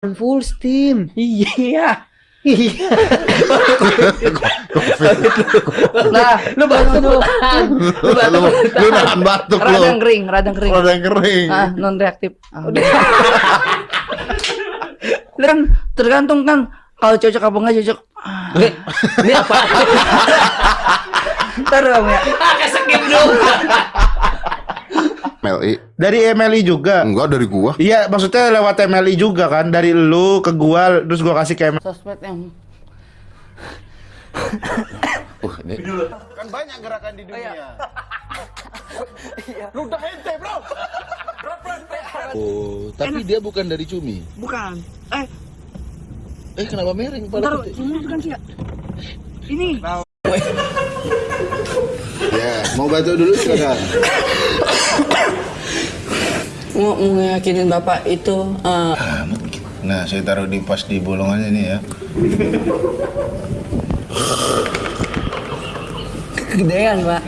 full steam. Iya. Iya. Nah, lu batuk. Lu lu, batuk lu nahan batuk lu. Radang kering, radang kering. Ada yang kering. Ah, non reaktif. Lu kan tergantung kan kalau cocok apa enggak cocok. Ah. Ini, ini apa? Ntar kamu ya. Kesekip dong. MLI. Dari MLI juga. Enggak dari gua. Iya, maksudnya lewat MLI juga kan dari lu ke gua terus gua kasih ke MLI. Sosmed yang Uh, ini Kan banyak gerakan di dunia. Oh, tapi dia bukan dari Cumi. bukan. Eh, Eh, kenapa miring pada ini bukan sih. ya? Ini. Ya, mau bantu dulu silakan. Mau ngeyakinin Bapak itu eh, Nah, saya taruh di pas di bolongannya nih ya. kegedean, Pak.